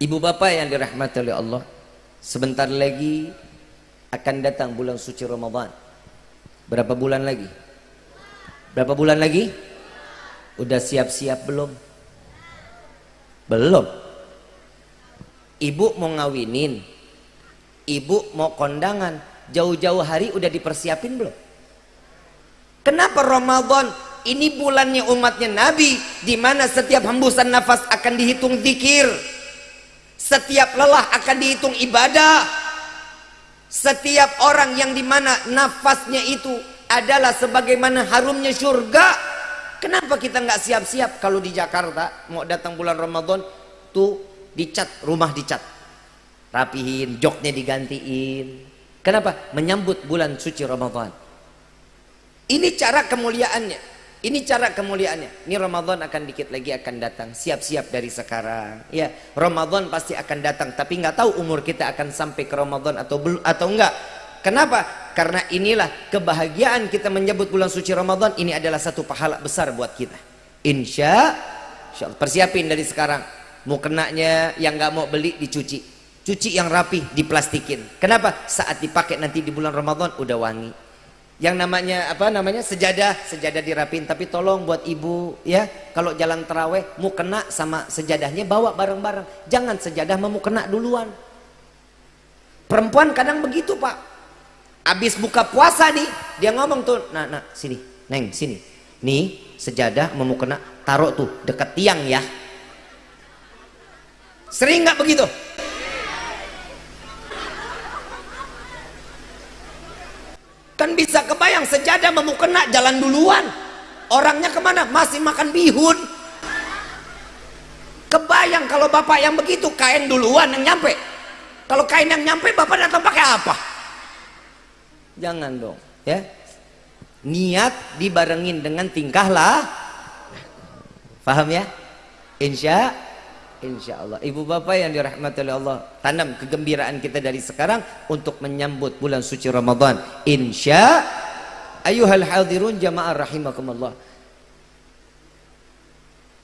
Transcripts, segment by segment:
Ibu bapak yang dirahmati oleh Allah Sebentar lagi akan datang bulan suci Ramadan Berapa bulan lagi? Berapa bulan lagi? Udah siap-siap belum? Belum Ibu mau ngawinin Ibu mau kondangan Jauh-jauh hari udah dipersiapin belum? Kenapa Ramadan ini bulannya umatnya Nabi di mana setiap hembusan nafas akan dihitung zikir setiap lelah akan dihitung ibadah. Setiap orang yang di mana nafasnya itu adalah sebagaimana harumnya surga kenapa kita nggak siap-siap kalau di Jakarta mau datang bulan Ramadan tuh dicat rumah dicat. Rapihin joknya digantiin. Kenapa? Menyambut bulan suci Ramadan. Ini cara kemuliaannya ini cara kemuliaannya. Ini Ramadan akan dikit lagi akan datang. Siap-siap dari sekarang. Ya, Ramadan pasti akan datang. Tapi nggak tahu umur kita akan sampai ke Ramadan atau belum atau enggak. Kenapa? Karena inilah kebahagiaan kita menyebut bulan suci Ramadan. Ini adalah satu pahala besar buat kita. Insya, insya Allah. Persiapin dari sekarang. Mau kenanya yang nggak mau beli dicuci. Cuci yang rapi, diplastikin. Kenapa? Saat dipakai nanti di bulan Ramadan udah wangi yang namanya apa namanya sejadah sejadah dirapin. Tapi tolong buat ibu ya. Kalau jalan teraweh mau kena sama sejadahnya bawa bareng-bareng. Jangan sejadah mau kena duluan. Perempuan kadang begitu pak. Habis buka puasa nih dia ngomong tuh nah nah sini neng sini. Nih sejadah mau kena taruh tuh deket tiang ya. Sering nggak begitu kan bisa kebayang sejadah mau jalan duluan. Orangnya ke mana? Masih makan bihun. Kebayang kalau bapak yang begitu kain duluan yang nyampe. Kalau kain yang nyampe bapak datang pakai apa? Jangan dong ya. Niat dibarengin dengan tingkah lah. Paham ya? Insya Insya Allah Ibu Bapak yang dirahmati oleh Allah Tanam kegembiraan kita dari sekarang Untuk menyambut bulan suci Ramadan. Insya Ayuhal hadirun jamaah rahimakumullah.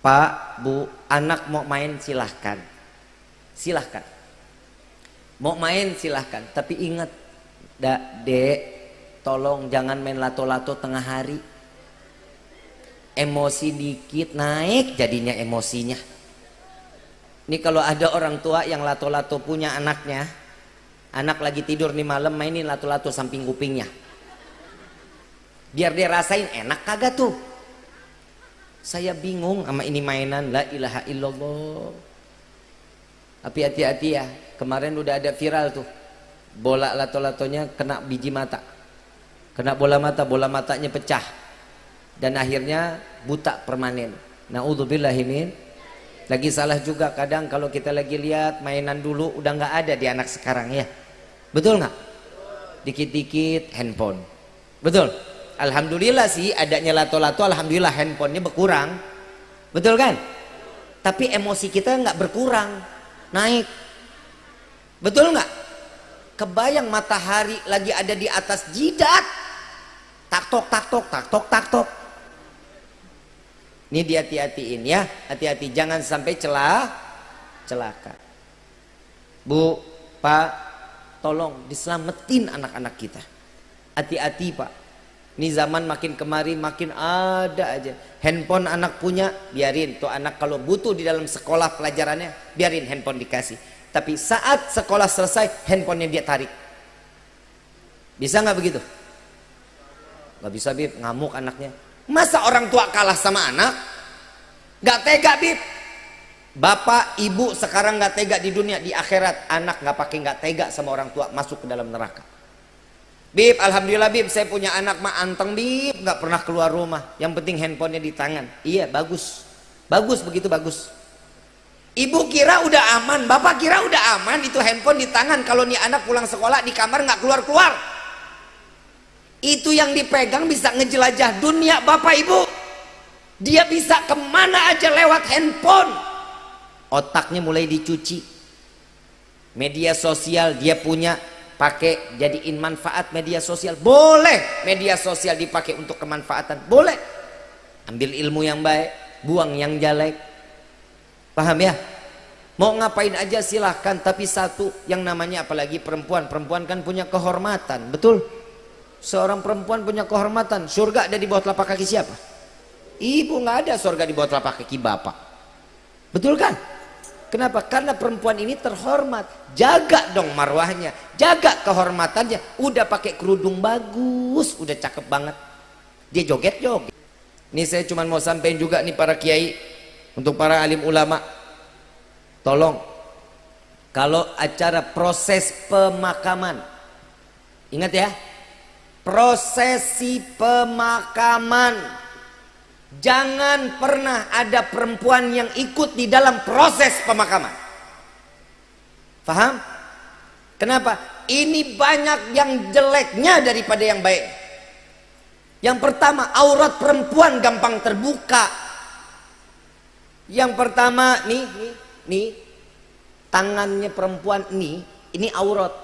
Pak, Bu, anak mau main silahkan. Silahkan. Mau main silahkan. Tapi ingat Dak, dek Tolong jangan main lato-lato tengah hari. Emosi dikit naik jadinya emosinya ini kalau ada orang tua yang lato-lato punya anaknya, anak lagi tidur nih malam mainin lato-lato samping kupingnya. Biar dia rasain enak kagak tuh. Saya bingung sama ini mainan la ilaha illallah. Tapi hati-hati ya, kemarin udah ada viral tuh. Bola lato-latonya kena biji mata. Kena bola mata, bola matanya pecah. Dan akhirnya buta permanen. Nauzubillahimin lagi salah juga kadang kalau kita lagi lihat mainan dulu udah nggak ada di anak sekarang ya. Betul nggak? Dikit-dikit handphone. Betul? Alhamdulillah sih adanya lato-lato Alhamdulillah handphonenya berkurang. Betul kan? Tapi emosi kita nggak berkurang naik. Betul nggak? Kebayang matahari lagi ada di atas jidat. Tak tok tak tok tak tok tak tok ini dihati-hatiin ya, hati-hati jangan sampai celah celaka. Bu, Pak, tolong diselamatin anak-anak kita. Hati-hati, Pak. Ini zaman makin kemari makin ada aja. Handphone anak punya, biarin tuh anak kalau butuh di dalam sekolah pelajarannya, biarin handphone dikasih. Tapi saat sekolah selesai, handphonenya dia tarik. Bisa nggak begitu? Gak bisa, Bib, ngamuk anaknya Masa orang tua kalah sama anak? Gak tega bib. Bapak, ibu sekarang gak tega di dunia, di akhirat anak gak pakai gak tega sama orang tua masuk ke dalam neraka. Bib, alhamdulillah bib, saya punya anak mah anteng bib, gak pernah keluar rumah. Yang penting handphonenya di tangan. Iya, bagus. Bagus begitu bagus. Ibu kira udah aman, bapak kira udah aman itu handphone di tangan. Kalau nih anak pulang sekolah di kamar nggak keluar keluar itu yang dipegang bisa ngejelajah dunia bapak ibu. Dia bisa ke mana aja lewat handphone. Otaknya mulai dicuci. Media sosial dia punya pakai jadiin manfaat media sosial. Boleh media sosial dipakai untuk kemanfaatan. Boleh. Ambil ilmu yang baik buang yang jelek. Paham ya? Mau ngapain aja silahkan tapi satu yang namanya apalagi perempuan. Perempuan kan punya kehormatan betul seorang perempuan punya kehormatan surga ada di bawah telapak kaki siapa? Ibu nggak ada surga di bawah telapak kaki bapak. Betul kan? Kenapa? Karena perempuan ini terhormat. Jaga dong marwahnya jaga kehormatannya. Udah pakai kerudung bagus udah cakep banget. Dia joget joget ini saya cuma mau sampaikan juga nih para kiai untuk para alim ulama. Tolong kalau acara proses pemakaman ingat ya prosesi pemakaman. Jangan pernah ada perempuan yang ikut di dalam proses pemakaman. Paham? kenapa? ini banyak yang jeleknya daripada yang baik. Yang pertama aurat perempuan gampang terbuka. Yang pertama nih nih nih tangannya perempuan ini ini aurat.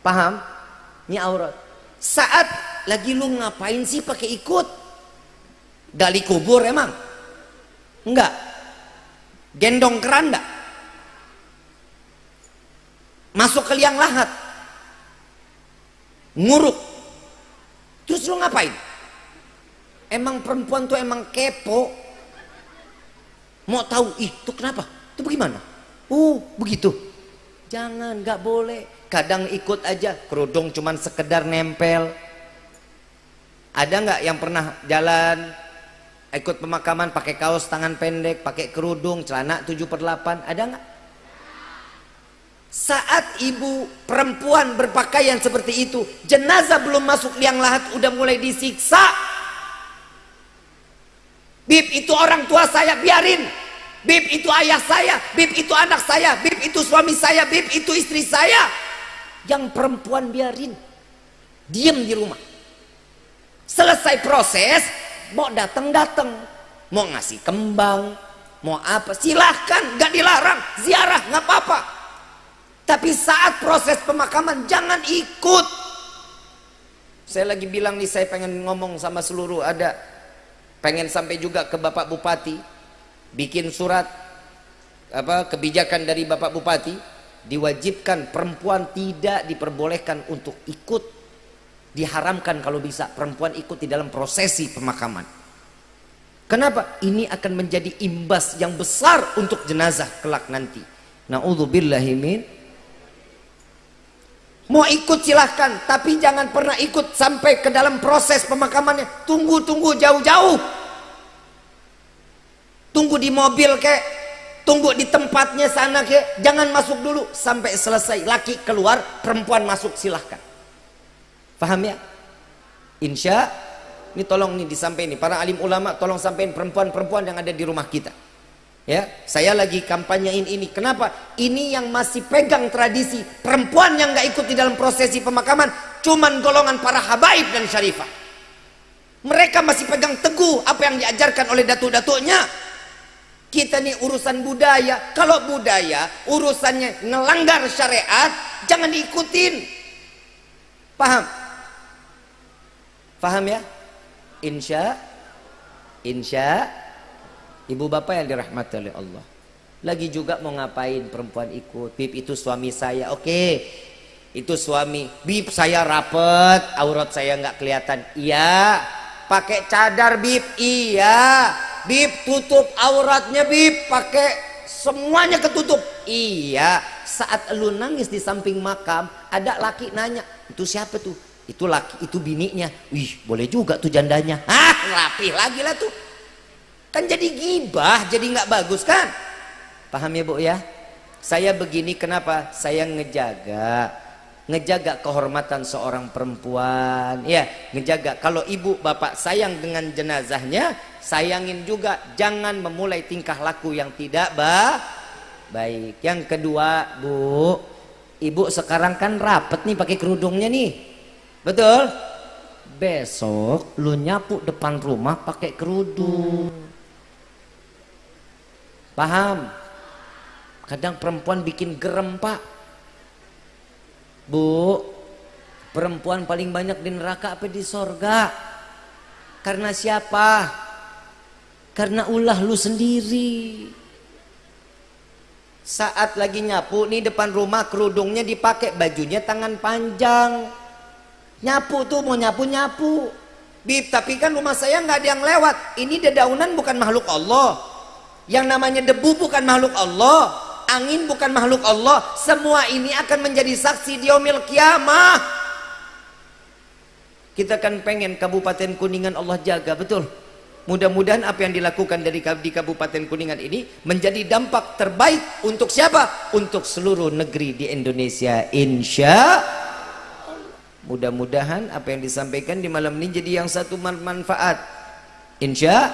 Paham? Ini aurat saat lagi lu ngapain sih pakai ikut? Gali kubur emang? Enggak. Gendong keranda? Masuk ke liang lahat? Nguruk? Terus lu ngapain? Emang perempuan tuh emang kepo. Mau tahu ih tuh kenapa? Itu bagaimana? Oh begitu. Jangan, nggak boleh. Kadang ikut aja, kerudung cuman sekedar nempel. Ada nggak yang pernah jalan ikut pemakaman pakai kaos tangan pendek, pakai kerudung, celana 7 per 8? Ada nggak? Saat ibu perempuan berpakaian seperti itu, jenazah belum masuk liang lahat udah mulai disiksa. Bib itu orang tua saya biarin Bib itu ayah saya, bib itu anak saya, bib itu suami saya, bib itu istri saya. Yang perempuan biarin. Diam di rumah. Selesai proses, mau datang-datang. Mau ngasih kembang, mau apa, silahkan, gak dilarang. Ziarah, gak apa-apa. Tapi saat proses pemakaman, jangan ikut. Saya lagi bilang nih, saya pengen ngomong sama seluruh ada. Pengen sampai juga ke Bapak Bupati bikin surat apa kebijakan dari Bapak Bupati diwajibkan perempuan tidak diperbolehkan untuk ikut diharamkan kalau bisa perempuan ikut di dalam prosesi pemakaman. Kenapa? Ini akan menjadi imbas yang besar untuk jenazah kelak nanti. Na'udzubillahimin mau ikut silahkan tapi jangan pernah ikut sampai ke dalam proses pemakamannya. Tunggu tunggu jauh-jauh. Tunggu di mobil kek tunggu di tempatnya sana kek jangan masuk dulu. Sampai selesai. Laki keluar perempuan masuk silahkan. Paham ya? Insya ini tolong nih disampaikan para alim ulama tolong sampaikan perempuan-perempuan yang ada di rumah kita. Ya saya lagi kampanyein ini. Kenapa? Ini yang masih pegang tradisi perempuan yang nggak ikut di dalam prosesi pemakaman cuman golongan para habaib dan syarifah. Mereka masih pegang teguh apa yang diajarkan oleh datuk-datuknya kita nih urusan budaya. Kalau budaya urusannya ngelanggar syariat jangan diikutin. Paham? Paham ya? Insya insya ibu bapak yang dirahmati oleh Allah. Lagi juga mau ngapain perempuan ikut? Bib itu suami saya. Oke. Itu suami. Bib saya rapet. Aurat saya nggak kelihatan. Iya. Pakai cadar bib. Iya bib tutup auratnya bib pakai semuanya ketutup. Iya saat lu nangis di samping makam ada laki nanya itu siapa tuh? Itu laki itu bininya. Wih boleh juga tuh jandanya. Ah rapi lagi lah tuh. Kan jadi gibah jadi nggak bagus kan? Paham ya bu ya? Saya begini kenapa? Saya ngejaga ngejaga kehormatan seorang perempuan. Ya ngejaga. Kalau ibu bapak sayang dengan jenazahnya sayangin juga jangan memulai tingkah laku yang tidak bah baik. Yang kedua bu ibu sekarang kan rapet nih pakai kerudungnya nih. Betul? Besok lu nyapu depan rumah pakai kerudung. Paham? Kadang perempuan bikin gerem pak. Bu, perempuan paling banyak di neraka apa di sorga? Karena siapa? Karena ulah lu sendiri. saat lagi nyapu nih depan rumah kerudungnya dipakai bajunya tangan panjang. Nyapu tuh mau nyapu nyapu. Bib tapi kan rumah saya nggak ada yang lewat. Ini dedaunan bukan makhluk Allah. Yang namanya debu bukan makhluk Allah. Angin bukan makhluk Allah. Semua ini akan menjadi saksi di omil kiamah. Kita kan pengen Kabupaten Kuningan Allah jaga betul Mudah-mudahan apa yang dilakukan dari di Kabupaten Kuningan ini menjadi dampak terbaik untuk siapa? Untuk seluruh negeri di Indonesia. Insya Mudah-mudahan apa yang disampaikan di malam ini jadi yang satu manfaat. Insya